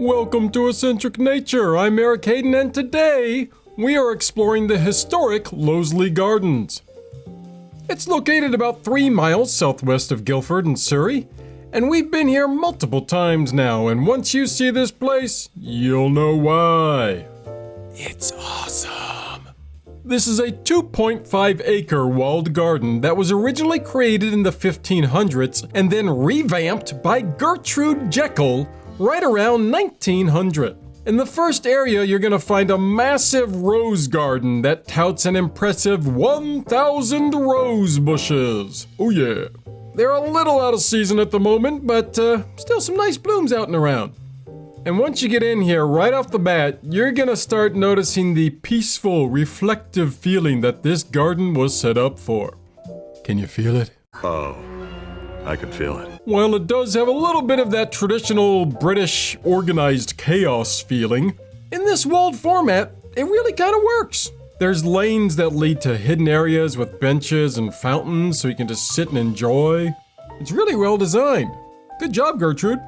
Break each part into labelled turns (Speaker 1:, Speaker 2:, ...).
Speaker 1: Welcome to Eccentric Nature. I'm Eric Hayden, and today we are exploring the historic Loseley Gardens. It's located about three miles southwest of Guildford in Surrey, and we've been here multiple times now. And once you see this place, you'll know why. It's awesome. This is a 2.5 acre walled garden that was originally created in the 1500s and then revamped by Gertrude Jekyll right around 1900. In the first area, you're gonna find a massive rose garden that touts an impressive 1,000 rose bushes. Oh yeah. They're a little out of season at the moment, but uh, still some nice blooms out and around. And once you get in here, right off the bat, you're gonna start noticing the peaceful, reflective feeling that this garden was set up for. Can you feel it?
Speaker 2: Oh, I can feel it.
Speaker 1: While it does have a little bit of that traditional British organized chaos feeling, in this walled format, it really kind of works. There's lanes that lead to hidden areas with benches and fountains so you can just sit and enjoy. It's really well designed. Good job, Gertrude.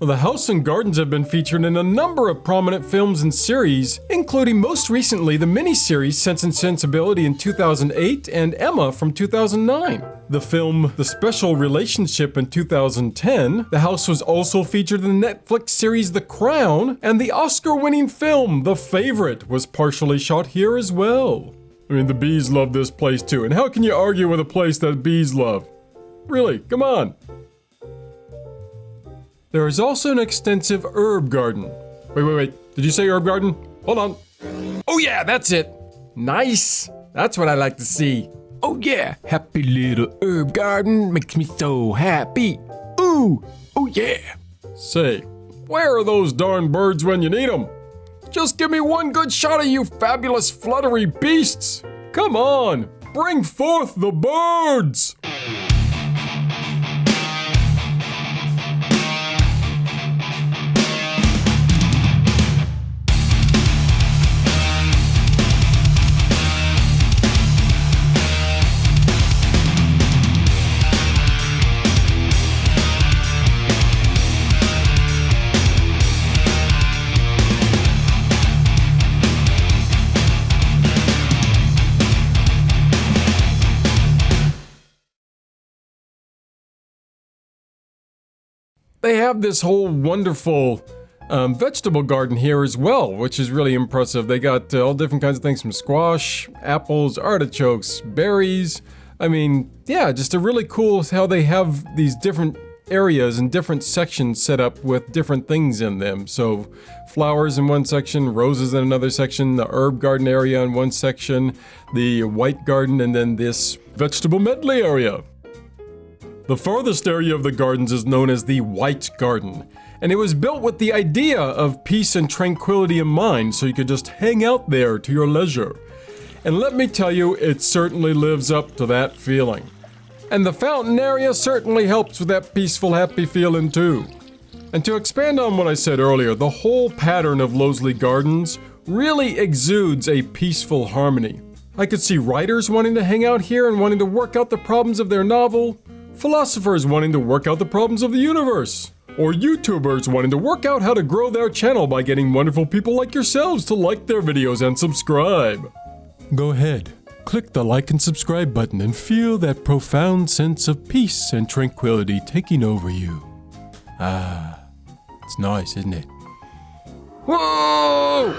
Speaker 1: The house and gardens have been featured in a number of prominent films and series, including most recently the miniseries Sense and Sensibility in 2008 and Emma from 2009. The film The Special Relationship in 2010, the house was also featured in the Netflix series The Crown, and the Oscar winning film The Favorite was partially shot here as well. I mean, the bees love this place too, and how can you argue with a place that bees love? Really, come on. There is also an extensive herb garden. Wait, wait, wait. Did you say herb garden? Hold on. Oh yeah, that's it. Nice. That's what I like to see.
Speaker 3: Oh yeah, happy little herb garden makes me so happy. Ooh, oh yeah.
Speaker 1: Say, where are those darn birds when you need them? Just give me one good shot of you fabulous fluttery beasts. Come on, bring forth the birds. They have this whole wonderful um, vegetable garden here as well, which is really impressive. They got uh, all different kinds of things from squash, apples, artichokes, berries. I mean, yeah, just a really cool how they have these different areas and different sections set up with different things in them. So flowers in one section, roses in another section, the herb garden area in one section, the white garden, and then this vegetable medley area. The farthest area of the gardens is known as the White Garden, and it was built with the idea of peace and tranquility in mind so you could just hang out there to your leisure. And let me tell you, it certainly lives up to that feeling. And the fountain area certainly helps with that peaceful, happy feeling too. And to expand on what I said earlier, the whole pattern of Loseley Gardens really exudes a peaceful harmony. I could see writers wanting to hang out here and wanting to work out the problems of their novel, philosophers wanting to work out the problems of the universe, or YouTubers wanting to work out how to grow their channel by getting wonderful people like yourselves to like their videos and subscribe. Go ahead, click the like and subscribe button and feel that profound sense of peace and tranquility taking over you. Ah, it's nice, isn't it? Whoa!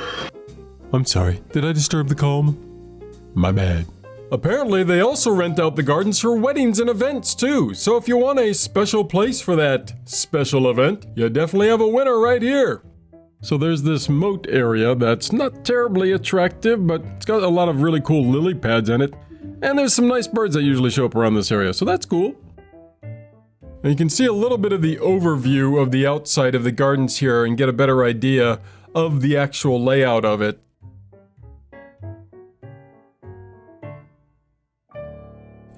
Speaker 1: I'm sorry, did I disturb the calm? My bad. Apparently, they also rent out the gardens for weddings and events too, so if you want a special place for that special event, you definitely have a winner right here. So there's this moat area that's not terribly attractive, but it's got a lot of really cool lily pads in it. And there's some nice birds that usually show up around this area, so that's cool. And you can see a little bit of the overview of the outside of the gardens here and get a better idea of the actual layout of it.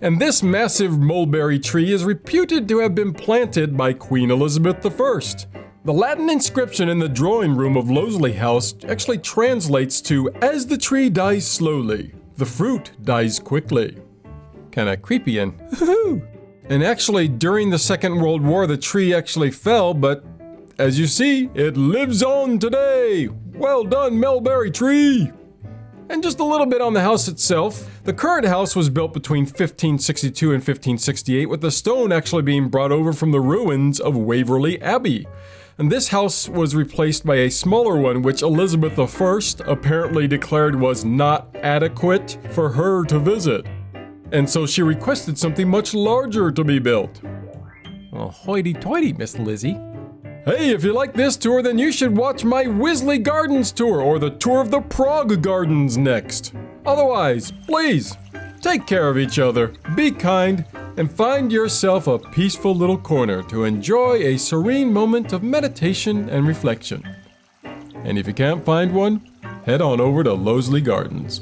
Speaker 1: And this massive mulberry tree is reputed to have been planted by Queen Elizabeth I. The Latin inscription in the drawing room of Loseley House actually translates to, as the tree dies slowly, the fruit dies quickly. Kinda creepy and And actually, during the Second World War, the tree actually fell, but as you see, it lives on today. Well done, Melberry Tree. And just a little bit on the house itself. The current house was built between 1562 and 1568, with the stone actually being brought over from the ruins of Waverley Abbey. And this house was replaced by a smaller one, which Elizabeth I apparently declared was not adequate for her to visit. And so she requested something much larger to be built.
Speaker 3: Oh, hoity toity, Miss Lizzie.
Speaker 1: Hey, if you like this tour, then you should watch my Wisley Gardens tour or the tour of the Prague Gardens next. Otherwise, please, take care of each other, be kind, and find yourself a peaceful little corner to enjoy a serene moment of meditation and reflection. And if you can't find one, head on over to Loseley Gardens.